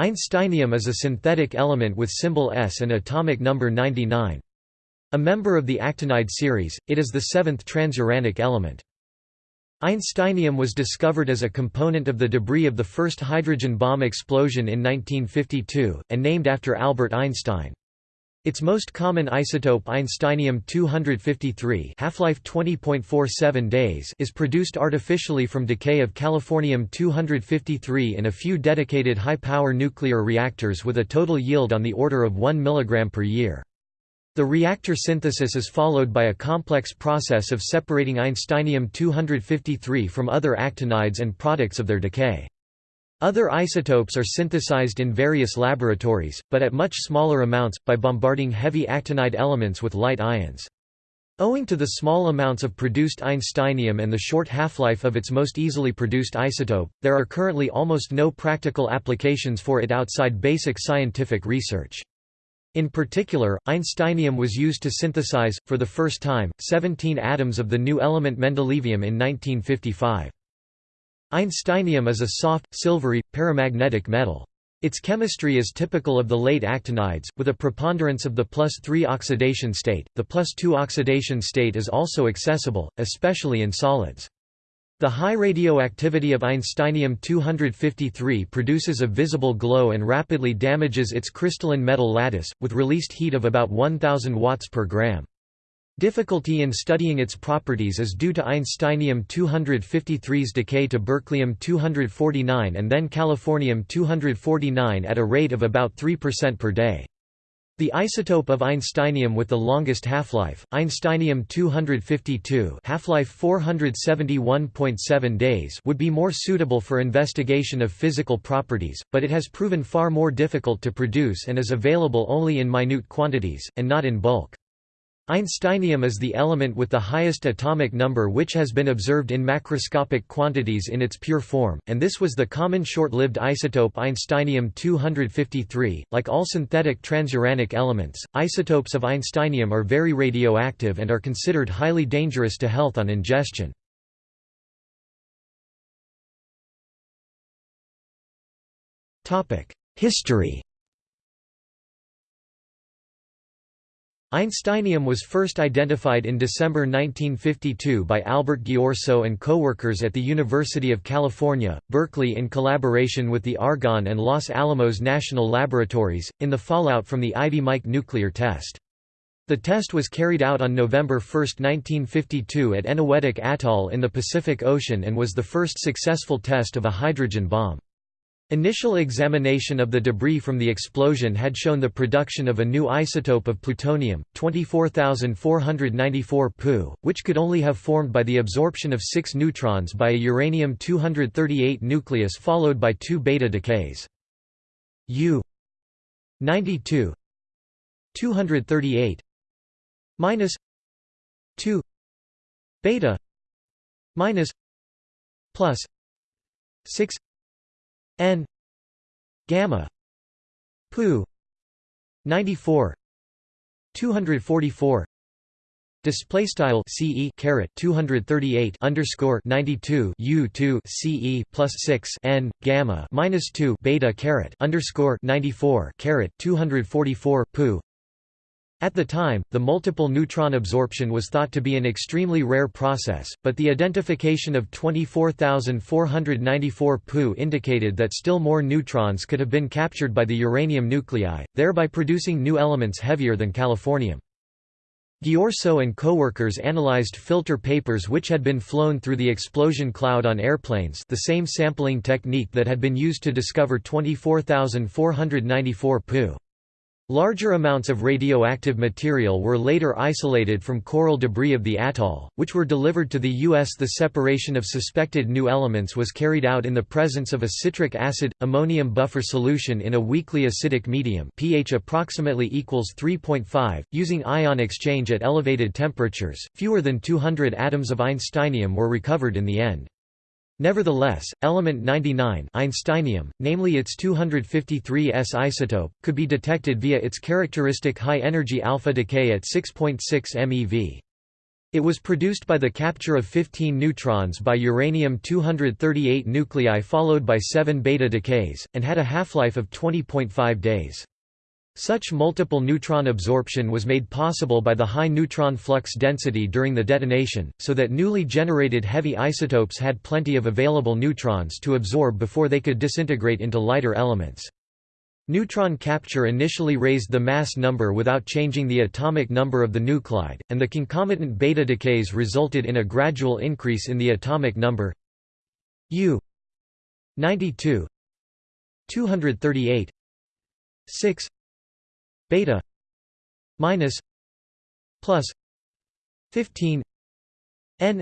Einsteinium is a synthetic element with symbol S and atomic number 99. A member of the actinide series, it is the seventh transuranic element. Einsteinium was discovered as a component of the debris of the first hydrogen bomb explosion in 1952, and named after Albert Einstein. Its most common isotope Einsteinium-253 half-life 20.47 days is produced artificially from decay of Californium-253 in a few dedicated high-power nuclear reactors with a total yield on the order of 1 mg per year. The reactor synthesis is followed by a complex process of separating Einsteinium-253 from other actinides and products of their decay. Other isotopes are synthesized in various laboratories, but at much smaller amounts, by bombarding heavy actinide elements with light ions. Owing to the small amounts of produced Einsteinium and the short half-life of its most easily produced isotope, there are currently almost no practical applications for it outside basic scientific research. In particular, Einsteinium was used to synthesize, for the first time, 17 atoms of the new element mendelevium in 1955. Einsteinium is a soft, silvery, paramagnetic metal. Its chemistry is typical of the late actinides, with a preponderance of the plus 3 oxidation state. The plus 2 oxidation state is also accessible, especially in solids. The high radioactivity of Einsteinium-253 produces a visible glow and rapidly damages its crystalline metal lattice, with released heat of about 1000 watts per gram. Difficulty in studying its properties is due to Einsteinium-253's decay to berkelium-249 and then californium-249 at a rate of about 3% per day. The isotope of Einsteinium with the longest half-life, Einsteinium-252 half-life 471.7 days would be more suitable for investigation of physical properties, but it has proven far more difficult to produce and is available only in minute quantities, and not in bulk. Einsteinium is the element with the highest atomic number which has been observed in macroscopic quantities in its pure form, and this was the common short-lived isotope Einsteinium-253. Like all synthetic transuranic elements, isotopes of Einsteinium are very radioactive and are considered highly dangerous to health on ingestion. History Einsteinium was first identified in December 1952 by Albert Ghiorso and co-workers at the University of California, Berkeley in collaboration with the Argonne and Los Alamos National Laboratories, in the fallout from the Ivy Mike nuclear test. The test was carried out on November 1, 1952 at Eniwetok Atoll in the Pacific Ocean and was the first successful test of a hydrogen bomb. Initial examination of the debris from the explosion had shown the production of a new isotope of plutonium, 24494 Pu, which could only have formed by the absorption of six neutrons by a uranium-238 nucleus followed by two beta decays. U 92 238 minus 2 beta minus plus 6 n gamma pu 94 244 Display style CE caret 238 underscore 92 U 2 CE plus 6 N gamma minus 2 beta caret underscore 94 caret 244 pu at the time, the multiple neutron absorption was thought to be an extremely rare process, but the identification of 24,494 Pu indicated that still more neutrons could have been captured by the uranium nuclei, thereby producing new elements heavier than californium. Ghiorso and co-workers analyzed filter papers which had been flown through the explosion cloud on airplanes the same sampling technique that had been used to discover 24,494 Pu. Larger amounts of radioactive material were later isolated from coral debris of the atoll, which were delivered to the U.S. The separation of suspected new elements was carried out in the presence of a citric acid ammonium buffer solution in a weakly acidic medium, pH approximately equals 3.5, using ion exchange at elevated temperatures. Fewer than 200 atoms of Einsteinium were recovered in the end. Nevertheless, element 99 Einsteinium, namely its 253s isotope, could be detected via its characteristic high-energy alpha decay at 6.6 MeV. It was produced by the capture of 15 neutrons by uranium-238 nuclei followed by 7 beta decays, and had a half-life of 20.5 days. Such multiple neutron absorption was made possible by the high neutron flux density during the detonation, so that newly generated heavy isotopes had plenty of available neutrons to absorb before they could disintegrate into lighter elements. Neutron capture initially raised the mass number without changing the atomic number of the nuclide, and the concomitant beta decays resulted in a gradual increase in the atomic number U 92 238 6 beta minus plus 15 n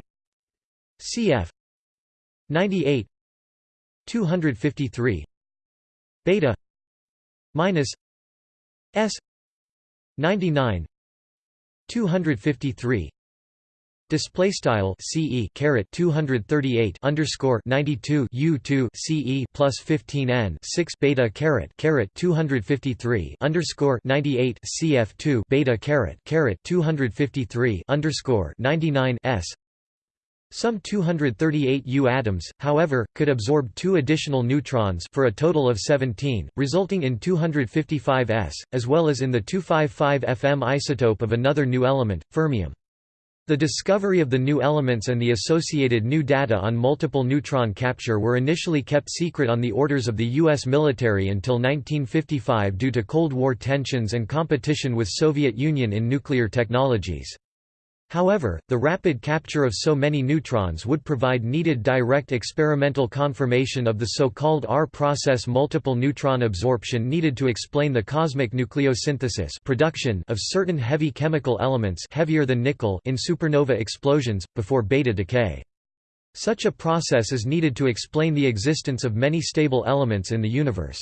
cf 98 253 beta minus s 99 253 Display style CE caret 238 underscore 92 U2 CE plus 15 N 6 beta caret caret 253 underscore 98 CF2 beta caret caret 253 underscore 99 S some 238 U atoms, however, could absorb two additional neutrons for a total of 17, resulting in 255 S, as well as in the 255 Fm isotope of another new element, fermium. The discovery of the new elements and the associated new data on multiple neutron capture were initially kept secret on the orders of the U.S. military until 1955 due to Cold War tensions and competition with Soviet Union in nuclear technologies. However, the rapid capture of so many neutrons would provide needed direct experimental confirmation of the so-called R-process multiple neutron absorption needed to explain the cosmic nucleosynthesis production of certain heavy chemical elements heavier than nickel in supernova explosions, before beta decay. Such a process is needed to explain the existence of many stable elements in the universe.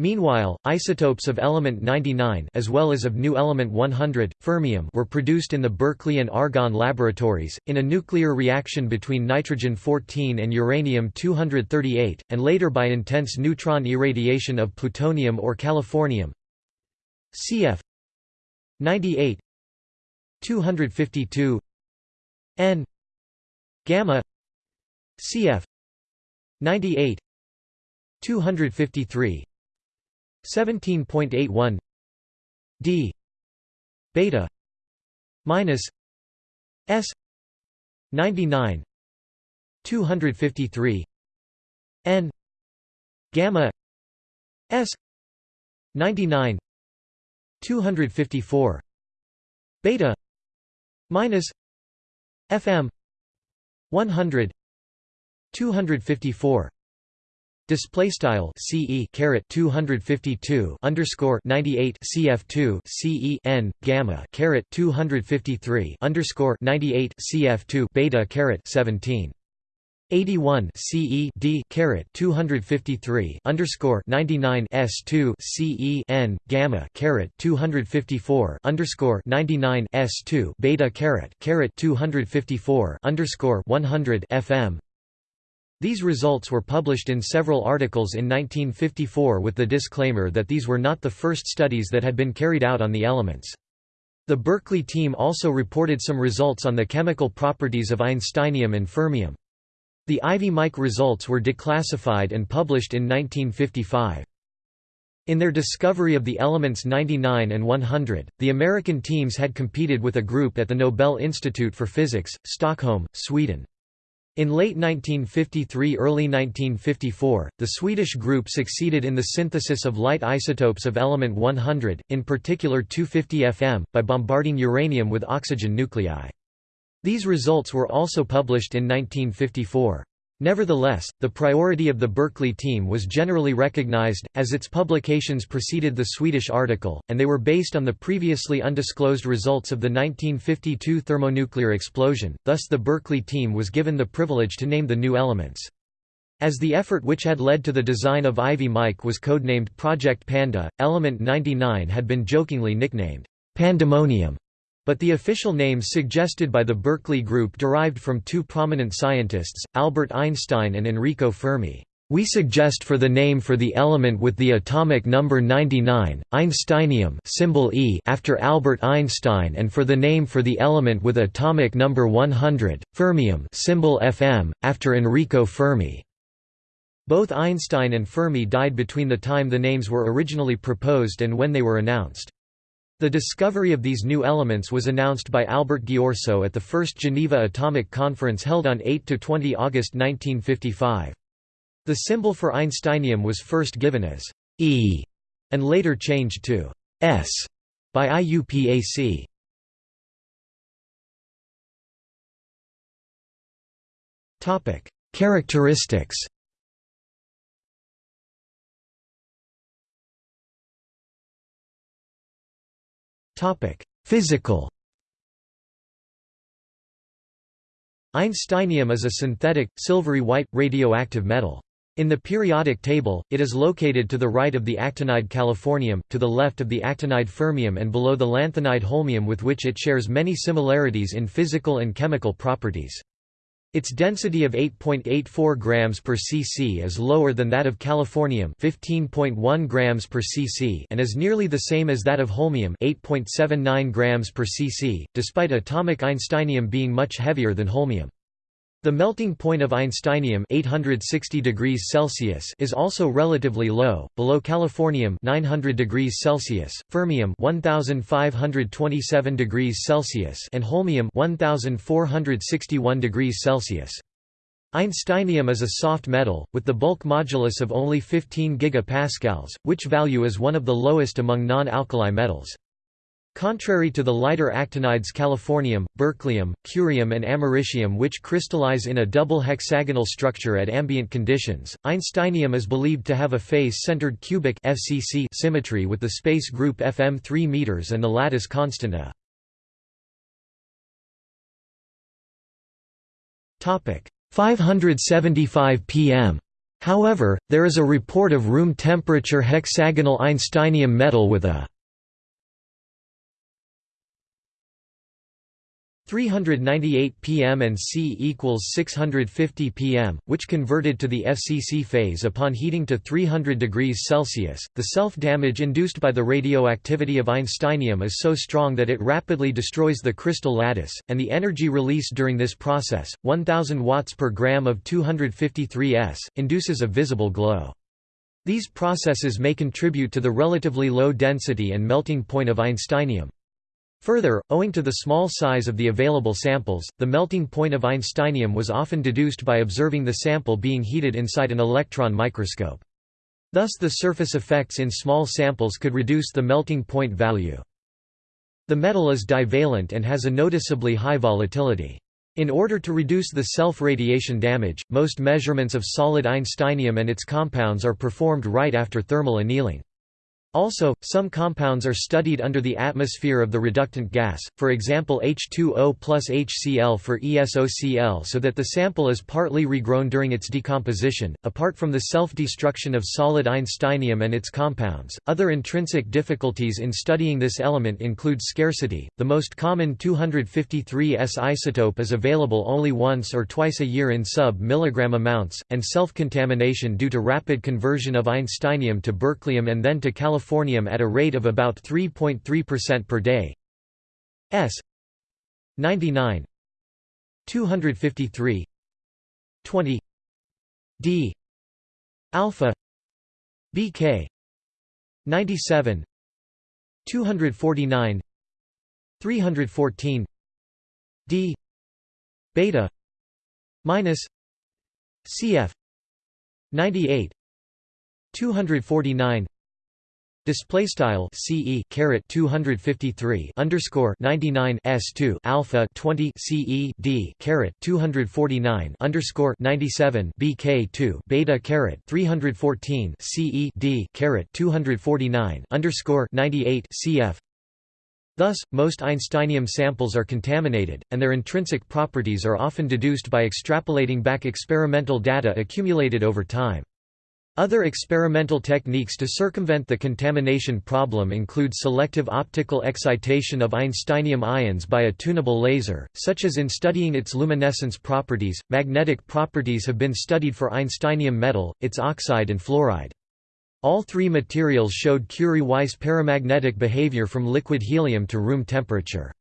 Meanwhile, isotopes of element 99 as well as of new element 100, fermium were produced in the Berkeley and Argonne laboratories, in a nuclear reaction between nitrogen-14 and uranium-238, and later by intense neutron irradiation of plutonium or californium. Cf. 98 252 n gamma cf. 98 253 17.81 d beta minus s 99 253 n gamma s 99 254 beta minus fm 100 254 Display style CE caret 252 underscore 98 CF2 CE n gamma caret 253 underscore 98 CF2 beta caret 17 81 CE D caret 253 underscore 99 S2 CE N gamma caret 254 underscore 99 S2 beta caret caret 254 underscore 100 FM these results were published in several articles in 1954 with the disclaimer that these were not the first studies that had been carried out on the elements. The Berkeley team also reported some results on the chemical properties of einsteinium and fermium. The Ivy Mike results were declassified and published in 1955. In their discovery of the elements 99 and 100, the American teams had competed with a group at the Nobel Institute for Physics, Stockholm, Sweden. In late 1953–early 1954, the Swedish group succeeded in the synthesis of light isotopes of element 100, in particular 250 Fm, by bombarding uranium with oxygen nuclei. These results were also published in 1954. Nevertheless, the priority of the Berkeley team was generally recognized, as its publications preceded the Swedish article, and they were based on the previously undisclosed results of the 1952 thermonuclear explosion, thus the Berkeley team was given the privilege to name the new elements. As the effort which had led to the design of Ivy Mike was codenamed Project Panda, element 99 had been jokingly nicknamed Pandemonium but the official names suggested by the Berkeley Group derived from two prominent scientists, Albert Einstein and Enrico Fermi. We suggest for the name for the element with the atomic number 99, Einsteinium symbol e after Albert Einstein and for the name for the element with atomic number 100, fermium symbol FM, after Enrico Fermi. Both Einstein and Fermi died between the time the names were originally proposed and when they were announced. The discovery of these new elements was announced by Albert Ghiorso at the First Geneva Atomic Conference held on 8–20 August 1955. The symbol for Einsteinium was first given as E and later changed to S by IUPAC. Characteristics. Topic: Physical. Einsteinium is a synthetic, silvery white, radioactive metal. In the periodic table, it is located to the right of the actinide californium, to the left of the actinide fermium and below the lanthanide holmium with which it shares many similarities in physical and chemical properties. Its density of 8.84 grams per cc is lower than that of californium 15.1 grams per cc and is nearly the same as that of holmium 8.79 grams per cc, despite atomic einsteinium being much heavier than holmium. The melting point of Einsteinium 860 degrees Celsius is also relatively low, below californium 900 degrees Celsius, fermium 1527 degrees Celsius and holmium 1461 degrees Celsius. Einsteinium is a soft metal, with the bulk modulus of only 15 gigapascals, which value is one of the lowest among non-alkali metals. Contrary to the lighter actinides californium, berkelium, curium and americium which crystallize in a double hexagonal structure at ambient conditions, Einsteinium is believed to have a face-centered cubic FCC symmetry with the space group FM 3 m and the lattice constant A. Topic 575 pm. However, there is a report of room temperature hexagonal Einsteinium metal with a 398 pm and C equals 650 pm, which converted to the FCC phase upon heating to 300 degrees Celsius. The self-damage induced by the radioactivity of Einsteinium is so strong that it rapidly destroys the crystal lattice, and the energy released during this process, 1000 watts per gram of 253 S, induces a visible glow. These processes may contribute to the relatively low density and melting point of Einsteinium. Further, owing to the small size of the available samples, the melting point of Einsteinium was often deduced by observing the sample being heated inside an electron microscope. Thus the surface effects in small samples could reduce the melting point value. The metal is divalent and has a noticeably high volatility. In order to reduce the self-radiation damage, most measurements of solid Einsteinium and its compounds are performed right after thermal annealing. Also, some compounds are studied under the atmosphere of the reductant gas, for example H2O plus HCl for ESOCl so that the sample is partly regrown during its decomposition. Apart from the self-destruction of solid Einsteinium and its compounds, other intrinsic difficulties in studying this element include scarcity. The most common 253S isotope is available only once or twice a year in sub-milligram amounts, and self-contamination due to rapid conversion of Einsteinium to berkelium and then to Californium californium at a rate of about 3.3% per day. S. 99 253 20 D. Alpha. BK 97 249 314 D. Beta. Minus. CF 98 249 Display style CE caret 253 underscore 99 S2 alpha 20 CE D caret 249 underscore 97 BK2 beta caret 314 CE D caret 249 underscore 98 CF Thus, most Einsteinium samples are contaminated, and their intrinsic properties are often deduced by extrapolating back experimental data accumulated over time. Other experimental techniques to circumvent the contamination problem include selective optical excitation of einsteinium ions by a tunable laser, such as in studying its luminescence properties. Magnetic properties have been studied for einsteinium metal, its oxide and fluoride. All three materials showed Curie-Weiss paramagnetic behavior from liquid helium to room temperature.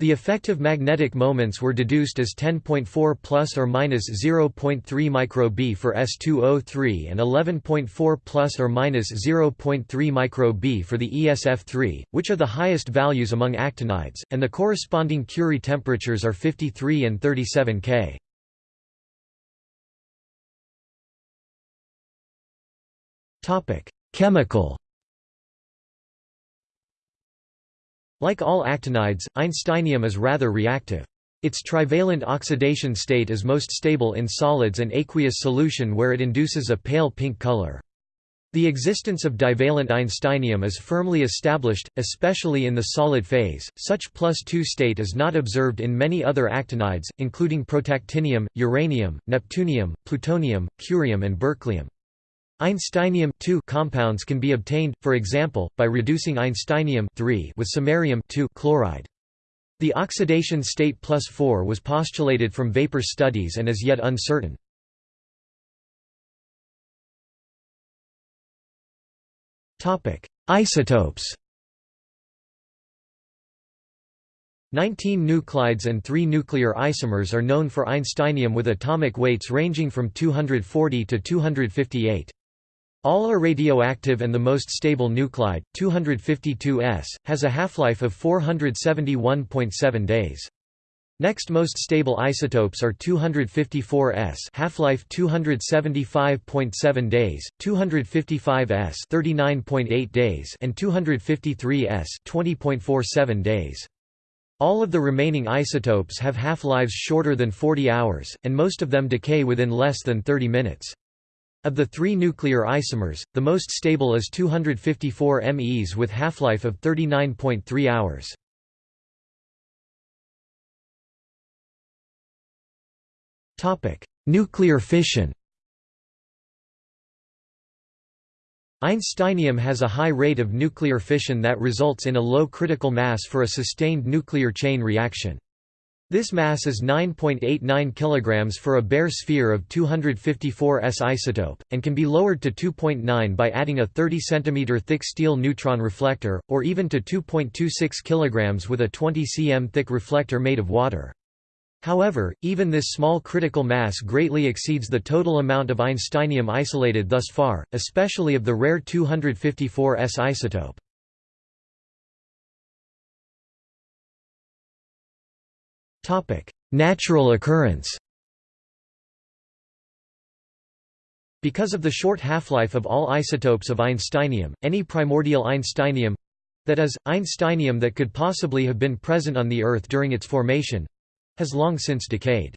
The effective magnetic moments were deduced as 10.4 plus or minus 0.3 microb for S2O3 and 11.4 plus or minus 0.3 microb for the ESF3, which are the highest values among actinides, and the corresponding Curie temperatures are 53 and 37 K. Topic: Chemical Like all actinides, einsteinium is rather reactive. Its trivalent oxidation state is most stable in solids and aqueous solution where it induces a pale pink color. The existence of divalent einsteinium is firmly established, especially in the solid phase. Such plus 2 state is not observed in many other actinides, including protactinium, uranium, neptunium, plutonium, curium, and berkelium. Einsteinium compounds can be obtained, for example, by reducing einsteinium with samarium chloride. The oxidation state plus 4 was postulated from vapor studies and is yet uncertain. Isotopes 19 nuclides and 3 nuclear isomers are known for einsteinium with atomic weights ranging from 240 to 258. All are radioactive and the most stable nuclide, 252S, has a half-life of 471.7 days. Next most stable isotopes are 254S half-life 275.7 days, 255S 39.8 days and 253S 20.47 days. All of the remaining isotopes have half-lives shorter than 40 hours, and most of them decay within less than 30 minutes. Of the three nuclear isomers, the most stable is 254 MEs with half-life of 39.3 hours. Nuclear fission Einsteinium has a high rate of nuclear fission that results in a low critical mass for a sustained nuclear chain reaction. This mass is 9.89 kg for a bare sphere of 254 S isotope, and can be lowered to 2.9 by adding a 30 cm thick steel neutron reflector, or even to 2.26 kg with a 20 cm thick reflector made of water. However, even this small critical mass greatly exceeds the total amount of einsteinium isolated thus far, especially of the rare 254 S isotope. Topic: Natural occurrence. Because of the short half-life of all isotopes of einsteinium, any primordial einsteinium that is, einsteinium that could possibly have been present on the Earth during its formation has long since decayed.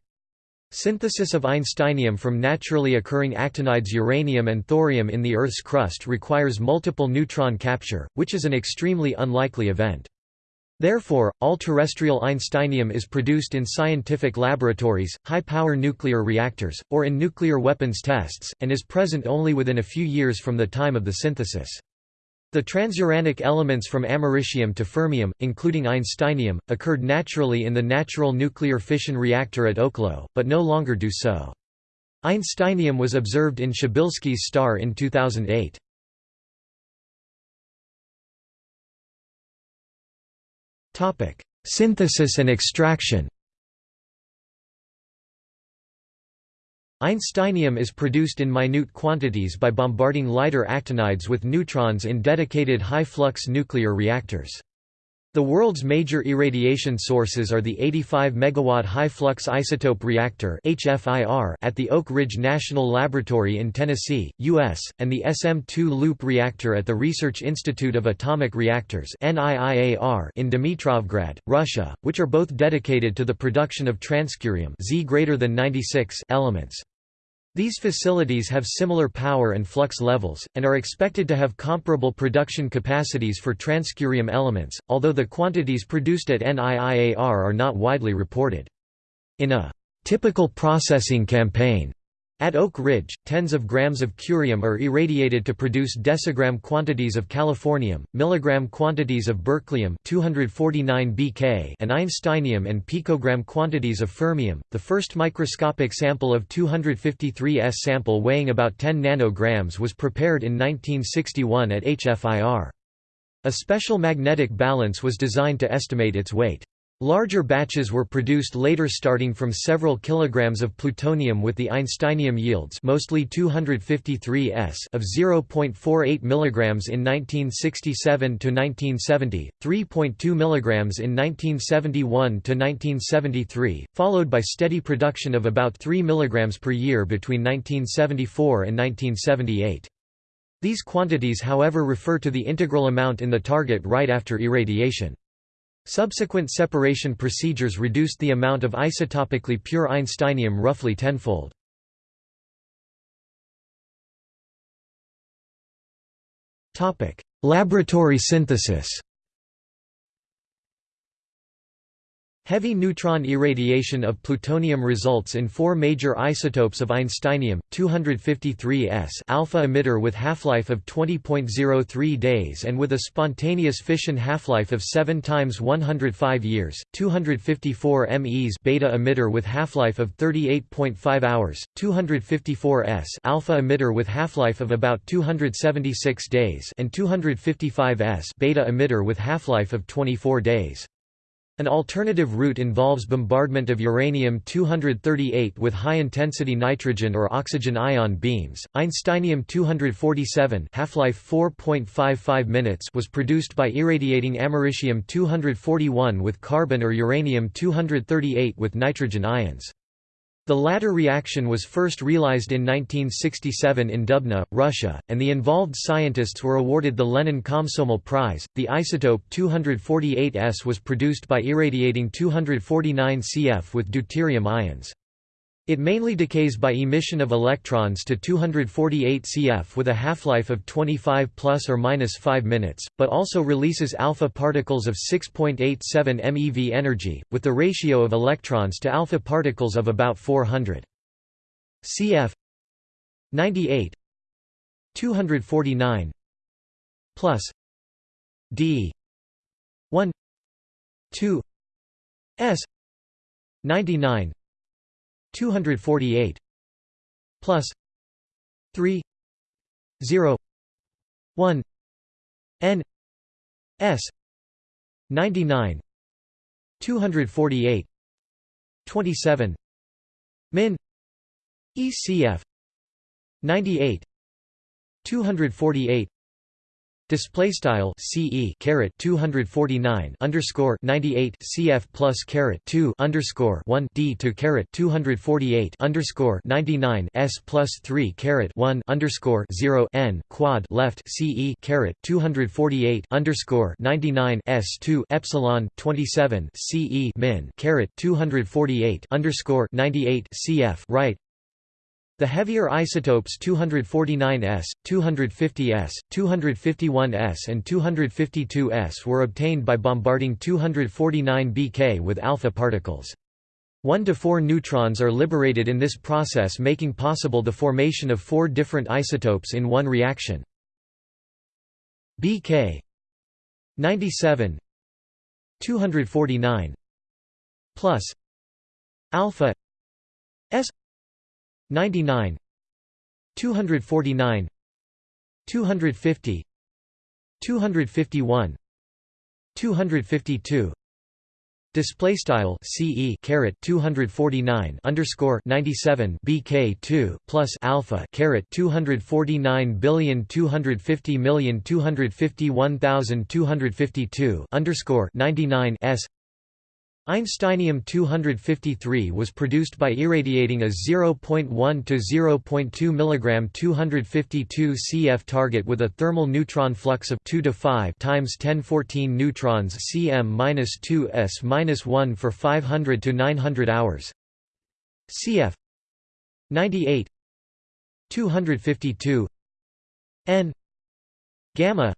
Synthesis of einsteinium from naturally occurring actinides uranium and thorium in the Earth's crust requires multiple neutron capture, which is an extremely unlikely event. Therefore, all terrestrial einsteinium is produced in scientific laboratories, high-power nuclear reactors, or in nuclear weapons tests, and is present only within a few years from the time of the synthesis. The transuranic elements from americium to fermium, including einsteinium, occurred naturally in the natural nuclear fission reactor at Oklo, but no longer do so. Einsteinium was observed in Przybylski's star in 2008. Synthesis and extraction Einsteinium is produced in minute quantities by bombarding lighter actinides with neutrons in dedicated high-flux nuclear reactors. The world's major irradiation sources are the 85 MW high-flux isotope reactor at the Oak Ridge National Laboratory in Tennessee, U.S., and the SM-2 loop reactor at the Research Institute of Atomic Reactors in Dmitrovgrad, Russia, which are both dedicated to the production of transcurium Z96 elements. These facilities have similar power and flux levels, and are expected to have comparable production capacities for transcurium elements, although the quantities produced at NIIAR are not widely reported. In a typical processing campaign, At Oak Ridge, tens of grams of curium are irradiated to produce decigram quantities of californium, milligram quantities of berkelium 249 Bk and einsteinium and picogram quantities of fermium. The first microscopic sample of 253S sample weighing about 10 nanograms was prepared in 1961 at HFIR. A special magnetic balance was designed to estimate its weight. Larger batches were produced later starting from several kilograms of plutonium with the einsteinium yields mostly 253s of 0.48 milligrams in 1967 to 1970, 3.2 milligrams in 1971 to 1973, followed by steady production of about 3 milligrams per year between 1974 and 1978. These quantities however refer to the integral amount in the target right after irradiation. Subsequent separation procedures reduced the amount of isotopically pure einsteinium roughly tenfold. Laboratory synthesis Heavy neutron irradiation of plutonium results in four major isotopes of einsteinium, 253s alpha emitter with half-life of 20.03 days and with a spontaneous fission half-life of 7 times 105 years, 254 MEs beta emitter with half-life of 38.5 hours, 254s alpha emitter with half-life of about 276 days and 255s beta emitter with half-life of 24 days. An alternative route involves bombardment of uranium-238 with high-intensity nitrogen or oxygen ion beams. Einsteinium-247 half-life 4.55 minutes was produced by irradiating americium-241 with carbon or uranium-238 with nitrogen ions. The latter reaction was first realized in 1967 in Dubna, Russia, and the involved scientists were awarded the Lenin Komsomol Prize. The isotope 248S was produced by irradiating 249 Cf with deuterium ions. It mainly decays by emission of electrons to 248 Cf with a half-life of 25 plus or minus 5 minutes, but also releases alpha particles of 6.87 MeV energy, with the ratio of electrons to alpha particles of about 400. Cf 98 249 plus d 1 2 s 99 248 plus 3 0 1 n s 99 248 27 min ECF 98 248 Display style CE caret 249 underscore 98 CF plus caret 2 underscore 1 D to caret 248 underscore 99 S plus 3 caret 1 underscore 0 N quad left CE caret 248 underscore 99 S 2 epsilon 27 CE min caret 248 underscore 98 CF right the heavier isotopes 249S, 250S, 251S and 252S were obtained by bombarding 249 Bk with alpha particles. 1 to 4 neutrons are liberated in this process making possible the formation of four different isotopes in one reaction. Bk 97 249 plus alpha s 99 249 250 251 252 Display style CE caret 249 underscore 97 BK 2 plus alpha caret 249 billion 250 million 251,252 underscore 99 S Einsteinium-253 was produced by irradiating a 0.1 to 0.2 mg 252 Cf target with a thermal neutron flux of 2 to 5 times 1014 neutrons cm-2s-1 for 500 to 900 hours. Cf 98 252 n gamma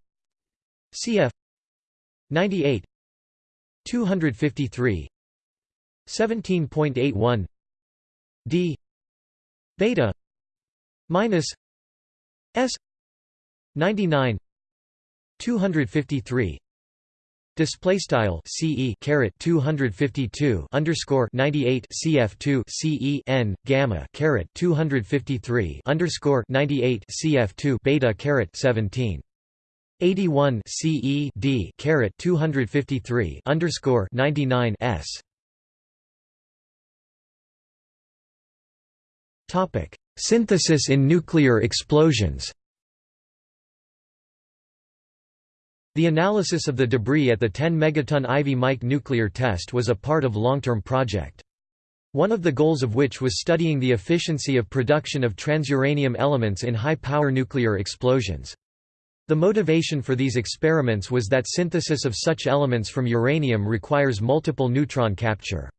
Cf 98 253 17.81 d beta minus s 99 253 display style ce caret 252 underscore 98 cf2 ce n gamma caret 253 underscore 98 cf2 beta caret 17 81 CE D caret 253 underscore 99 S Topic Synthesis in nuclear explosions The analysis of the debris at the 10 megaton Ivy Mike nuclear test was a part of long-term project. One of the goals of which was studying the efficiency of production of transuranium elements in high-power nuclear explosions. The motivation for these experiments was that synthesis of such elements from uranium requires multiple neutron capture.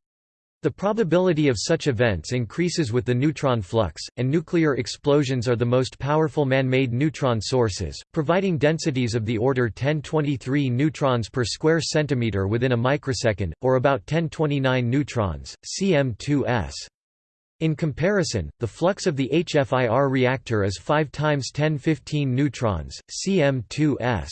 The probability of such events increases with the neutron flux, and nuclear explosions are the most powerful man-made neutron sources, providing densities of the order 1023 neutrons per square centimeter within a microsecond, or about 1029 neutrons, cm2s. In comparison, the flux of the HFIR reactor is 5 times 1015 neutrons, cm2s.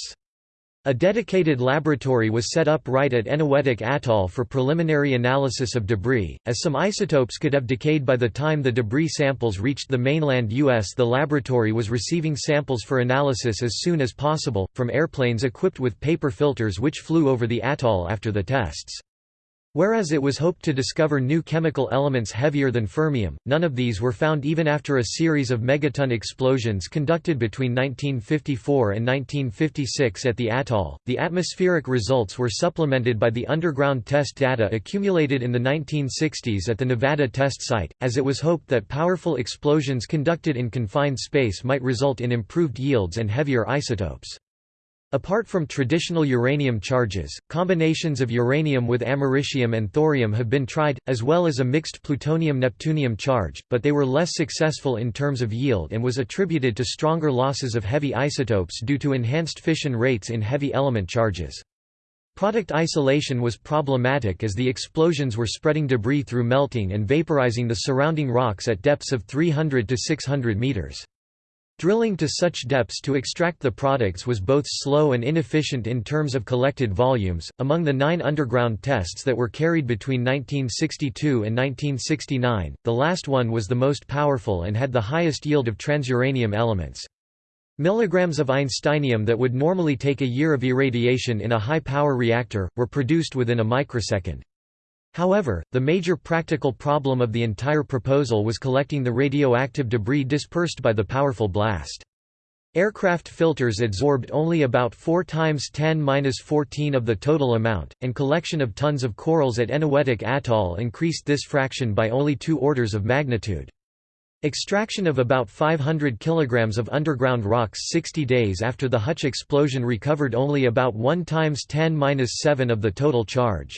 A dedicated laboratory was set up right at Eniwetok Atoll for preliminary analysis of debris, as some isotopes could have decayed by the time the debris samples reached the mainland U.S. The laboratory was receiving samples for analysis as soon as possible, from airplanes equipped with paper filters which flew over the atoll after the tests. Whereas it was hoped to discover new chemical elements heavier than fermium, none of these were found even after a series of megaton explosions conducted between 1954 and 1956 at the atoll. The atmospheric results were supplemented by the underground test data accumulated in the 1960s at the Nevada test site, as it was hoped that powerful explosions conducted in confined space might result in improved yields and heavier isotopes. Apart from traditional uranium charges, combinations of uranium with americium and thorium have been tried, as well as a mixed plutonium-neptunium charge, but they were less successful in terms of yield and was attributed to stronger losses of heavy isotopes due to enhanced fission rates in heavy element charges. Product isolation was problematic as the explosions were spreading debris through melting and vaporizing the surrounding rocks at depths of 300 to 600 meters. Drilling to such depths to extract the products was both slow and inefficient in terms of collected volumes. Among the nine underground tests that were carried between 1962 and 1969, the last one was the most powerful and had the highest yield of transuranium elements. Milligrams of einsteinium that would normally take a year of irradiation in a high-power reactor, were produced within a microsecond. However, the major practical problem of the entire proposal was collecting the radioactive debris dispersed by the powerful blast. Aircraft filters absorbed only about 4 times 10-14 of the total amount, and collection of tons of corals at Eniwetok Atoll increased this fraction by only two orders of magnitude. Extraction of about 500 kilograms of underground rocks 60 days after the Hutch explosion recovered only about 1 times 10-7 of the total charge.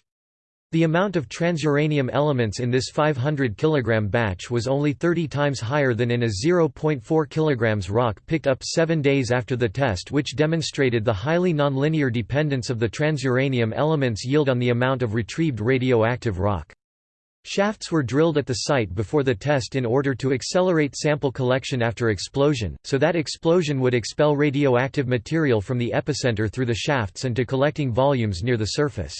The amount of transuranium elements in this 500 kg batch was only 30 times higher than in a 0.4 kg rock picked up seven days after the test which demonstrated the highly nonlinear dependence of the transuranium elements yield on the amount of retrieved radioactive rock. Shafts were drilled at the site before the test in order to accelerate sample collection after explosion, so that explosion would expel radioactive material from the epicenter through the shafts and to collecting volumes near the surface.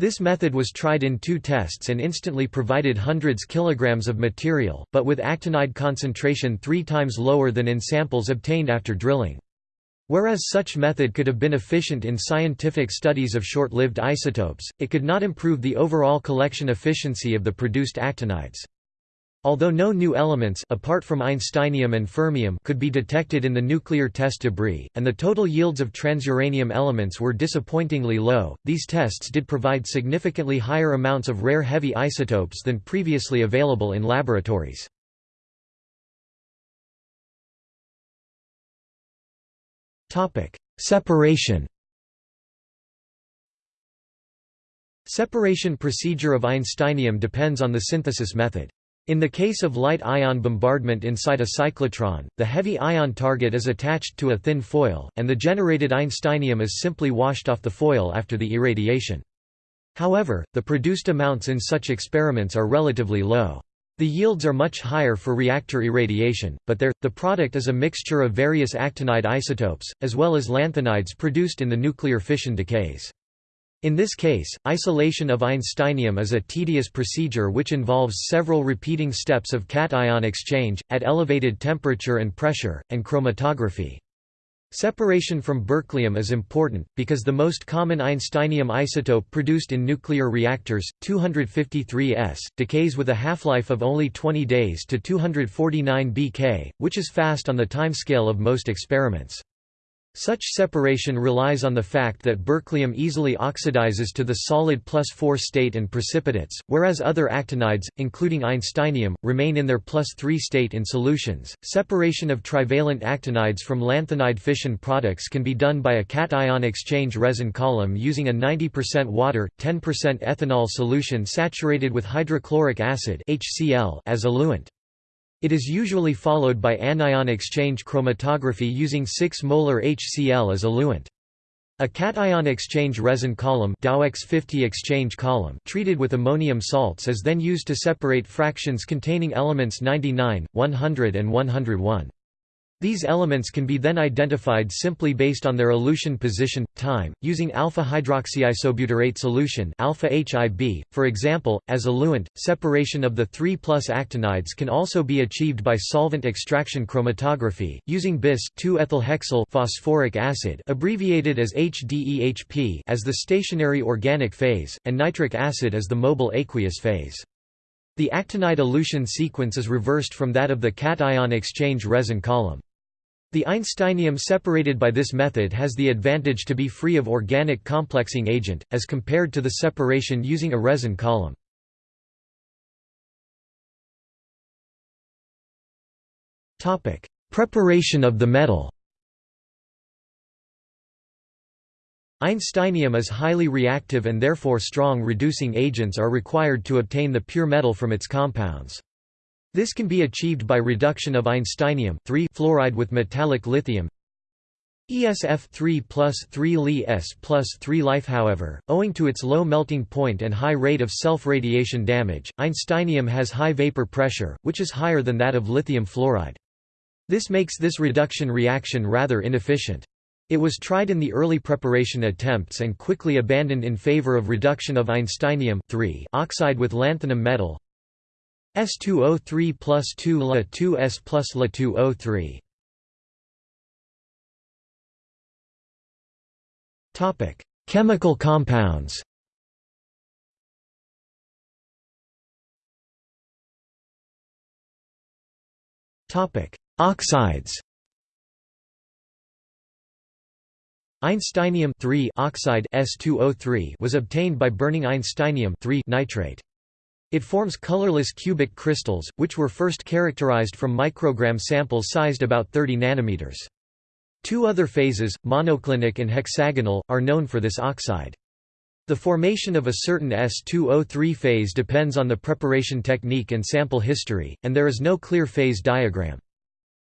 This method was tried in two tests and instantly provided hundreds kilograms of material, but with actinide concentration three times lower than in samples obtained after drilling. Whereas such method could have been efficient in scientific studies of short-lived isotopes, it could not improve the overall collection efficiency of the produced actinides. Although no new elements apart from einsteinium and fermium could be detected in the nuclear test debris, and the total yields of transuranium elements were disappointingly low, these tests did provide significantly higher amounts of rare heavy isotopes than previously available in laboratories. Separation Separation procedure of einsteinium depends on the synthesis method. In the case of light ion bombardment inside a cyclotron, the heavy ion target is attached to a thin foil, and the generated einsteinium is simply washed off the foil after the irradiation. However, the produced amounts in such experiments are relatively low. The yields are much higher for reactor irradiation, but there, the product is a mixture of various actinide isotopes, as well as lanthanides produced in the nuclear fission decays. In this case, isolation of einsteinium is a tedious procedure which involves several repeating steps of cation exchange, at elevated temperature and pressure, and chromatography. Separation from berkelium is important, because the most common einsteinium isotope produced in nuclear reactors, 253S, decays with a half-life of only 20 days to 249 bk, which is fast on the timescale of most experiments. Such separation relies on the fact that berkelium easily oxidizes to the solid plus 4 state and precipitates, whereas other actinides, including einsteinium, remain in their plus 3 state in solutions. Separation of trivalent actinides from lanthanide fission products can be done by a cation exchange resin column using a 90% water, 10% ethanol solution saturated with hydrochloric acid (HCl) as eluent. It is usually followed by anion exchange chromatography using 6 molar HCl as eluent. A cation exchange resin column, Dowex 50 exchange column treated with ammonium salts is then used to separate fractions containing elements 99, 100 and 101. These elements can be then identified simply based on their elution position, time, using alpha-hydroxyisobutyrate solution alpha -HIB. .For example, as eluent, separation of the 3 plus actinides can also be achieved by solvent extraction chromatography, using bis 2-ethylhexyl phosphoric acid abbreviated as HDEHP as the stationary organic phase, and nitric acid as the mobile aqueous phase. The actinide elution sequence is reversed from that of the cation exchange resin column. The einsteinium separated by this method has the advantage to be free of organic complexing agent, as compared to the separation using a resin column. Preparation of the metal Einsteinium is highly reactive and therefore strong reducing agents are required to obtain the pure metal from its compounds. This can be achieved by reduction of einsteinium fluoride with metallic lithium ESF3 plus 3 Li S plus 3 Life However, owing to its low melting point and high rate of self-radiation damage, einsteinium has high vapor pressure, which is higher than that of lithium fluoride. This makes this reduction reaction rather inefficient. It was tried in the early preparation attempts and quickly abandoned in favor of reduction of einsteinium oxide with lanthanum metal S2O3 plus 2 La 2S plus La 2O3. Topic: Chemical compounds. Topic: Oxides. Einsteinium oxide S2O3 was obtained by burning einsteinium nitrate. It forms colorless cubic crystals, which were first characterized from microgram samples sized about 30 nanometers. Two other phases, monoclinic and hexagonal, are known for this oxide. The formation of a certain S2O3 phase depends on the preparation technique and sample history, and there is no clear phase diagram.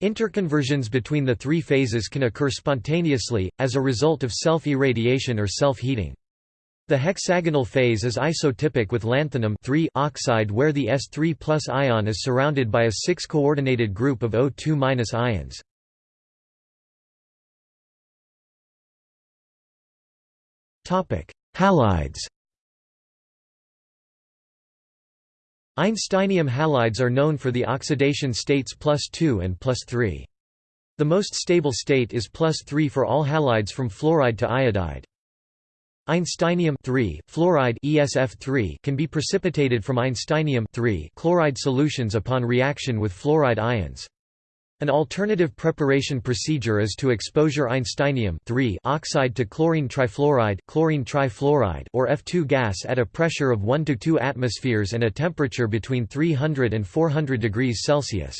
Interconversions between the three phases can occur spontaneously, as a result of self-irradiation or self-heating. The hexagonal phase is isotypic with lanthanum oxide where the S3 ion is surrounded by a 6-coordinated group of O2 ions. Halides Einsteinium halides are known for the oxidation states plus 2 and plus 3. The most stable state is plus 3 for all halides from fluoride to iodide. Einsteinium fluoride ESF3 can be precipitated from einsteinium chloride solutions upon reaction with fluoride ions. An alternative preparation procedure is to exposure einsteinium oxide to chlorine trifluoride, chlorine trifluoride or F2 gas at a pressure of 1 to 2 atmospheres and a temperature between 300 and 400 degrees Celsius.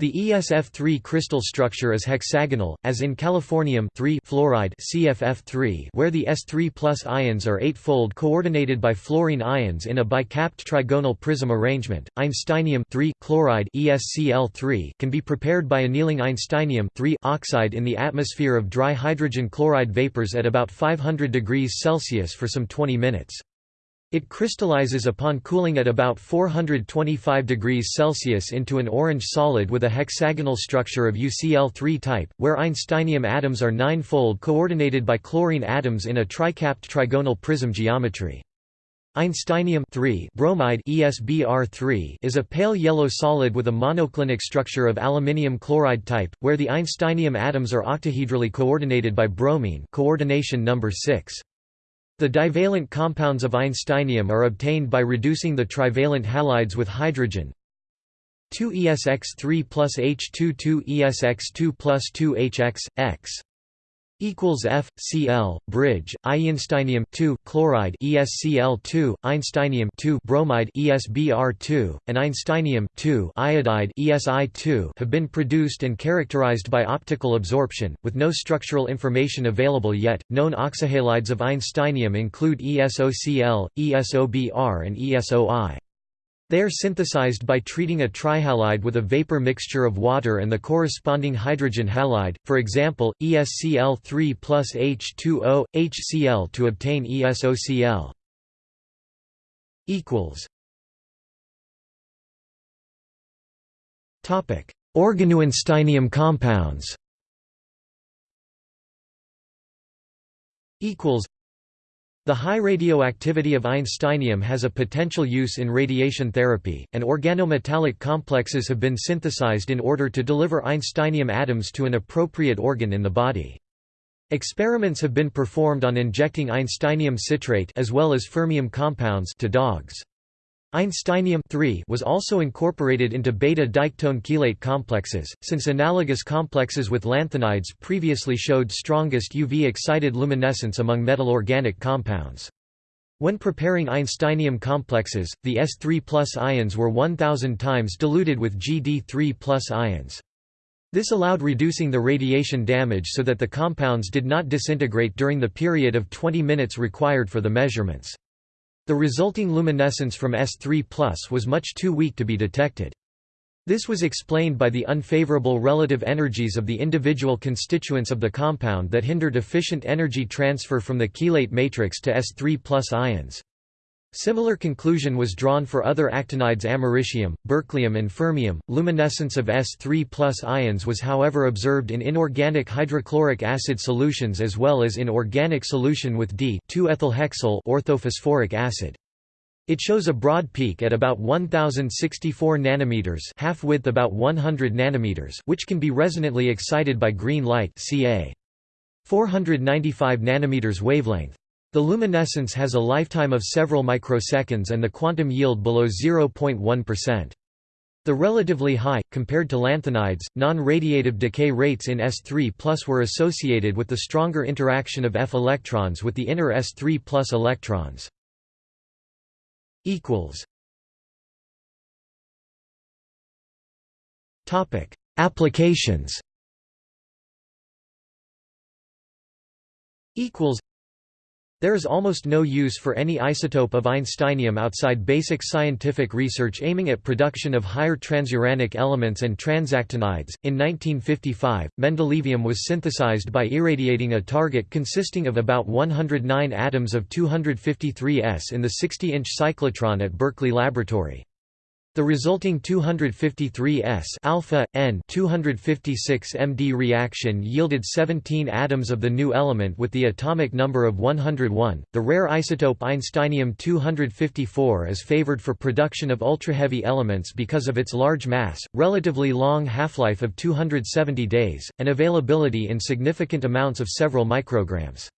The ESF3 crystal structure is hexagonal, as in californium fluoride CFF3 where the S3 ions are eightfold coordinated by fluorine ions in a bicapped trigonal prism arrangement. Einsteinium chloride ESCl3 can be prepared by annealing einsteinium oxide in the atmosphere of dry hydrogen chloride vapors at about 500 degrees Celsius for some 20 minutes. It crystallizes upon cooling at about 425 degrees Celsius into an orange solid with a hexagonal structure of UCl3 type, where einsteinium atoms are nine-fold coordinated by chlorine atoms in a tricapped trigonal prism geometry. Einsteinium bromide ESBr3 is a pale yellow solid with a monoclinic structure of aluminium chloride type, where the einsteinium atoms are octahedrally coordinated by bromine coordination number 6. The divalent compounds of einsteinium are obtained by reducing the trivalent halides with hydrogen. 2ESX3 plus H22 ESX2 plus 2HX, X equals F Cl bridge Einsteinium 2 chloride ESCl2 Einsteinium 2 bromide ESBr2 and Einsteinium 2 iodide ESI2 have been produced and characterized by optical absorption with no structural information available yet. Known oxyhalides of einsteinium include ESOCl ESOBr and ESOI they are synthesized by treating a trihalide with a vapor mixture of water and the corresponding hydrogen halide, for example, ESCl3 plus H2O, HCl to obtain ESOCl. Organoeinsteinium compounds the high radioactivity of einsteinium has a potential use in radiation therapy, and organometallic complexes have been synthesized in order to deliver einsteinium atoms to an appropriate organ in the body. Experiments have been performed on injecting einsteinium citrate as well as fermium compounds to dogs. Einsteinium was also incorporated into beta-diketone chelate complexes, since analogous complexes with lanthanides previously showed strongest UV-excited luminescence among metal organic compounds. When preparing einsteinium complexes, the S3 ions were 1000 times diluted with Gd3 ions. This allowed reducing the radiation damage so that the compounds did not disintegrate during the period of 20 minutes required for the measurements. The resulting luminescence from S3 was much too weak to be detected. This was explained by the unfavorable relative energies of the individual constituents of the compound that hindered efficient energy transfer from the chelate matrix to S3 ions. Similar conclusion was drawn for other actinides americium, berkelium and fermium. Luminescence of S3 ions was however observed in inorganic hydrochloric acid solutions as well as in organic solution with D2-ethylhexyl orthophosphoric acid. It shows a broad peak at about 1064 nanometers, half width about 100 nanometers, which can be resonantly excited by green light, ca. 495 nanometers wavelength. The luminescence has a lifetime of several microseconds and the quantum yield below 0.1%. The relatively high, compared to lanthanides, non-radiative decay rates in S3 were associated with the stronger interaction of F electrons with the inner S3 electrons. Applications there is almost no use for any isotope of einsteinium outside basic scientific research aiming at production of higher transuranic elements and transactinides. In 1955, mendelevium was synthesized by irradiating a target consisting of about 109 atoms of 253S in the 60-inch cyclotron at Berkeley Laboratory. The resulting 253s alpha n 256 MD reaction yielded 17 atoms of the new element with the atomic number of 101. The rare isotope einsteinium 254 is favored for production of ultraheavy elements because of its large mass, relatively long half-life of 270 days, and availability in significant amounts of several micrograms.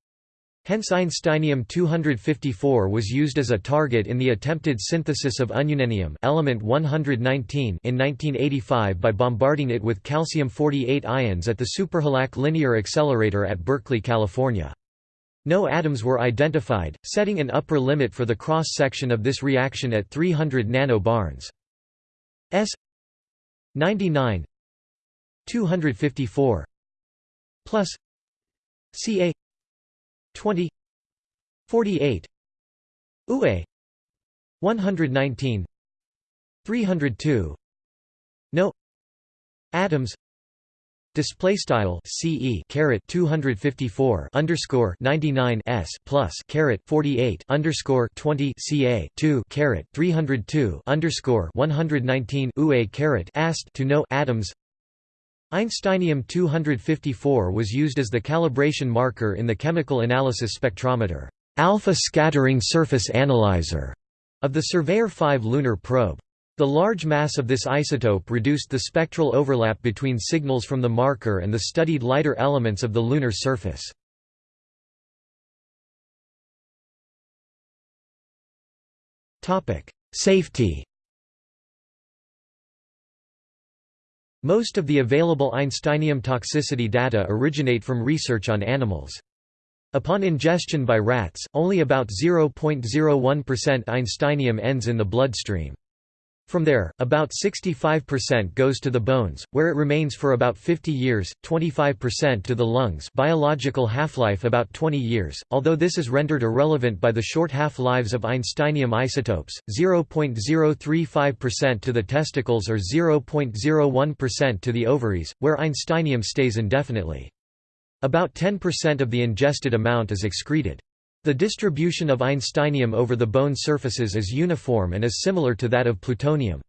Hence Einsteinium-254 was used as a target in the attempted synthesis of ununennium element 119 in 1985 by bombarding it with calcium-48 ions at the SuperHILAC Linear Accelerator at Berkeley, California. No atoms were identified, setting an upper limit for the cross-section of this reaction at 300 nano nanobarns. S 99 254 plus Ca 20 48 UE 119 302 No atoms Display style CE caret 254 underscore 99 S plus caret 48 underscore 20 CA 2 caret 302 underscore 119 UA caret ast to no atoms Einsteinium 254 was used as the calibration marker in the chemical analysis spectrometer alpha scattering surface analyzer of the Surveyor 5 lunar probe. The large mass of this isotope reduced the spectral overlap between signals from the marker and the studied lighter elements of the lunar surface. Safety Most of the available Einsteinium toxicity data originate from research on animals. Upon ingestion by rats, only about 0.01% Einsteinium ends in the bloodstream. From there, about 65% goes to the bones, where it remains for about 50 years, 25% to the lungs biological half-life about 20 years, although this is rendered irrelevant by the short half-lives of Einsteinium isotopes, 0.035% to the testicles or 0.01% to the ovaries, where Einsteinium stays indefinitely. About 10% of the ingested amount is excreted. The distribution of Einsteinium over the bone surfaces is uniform and is similar to that of plutonium.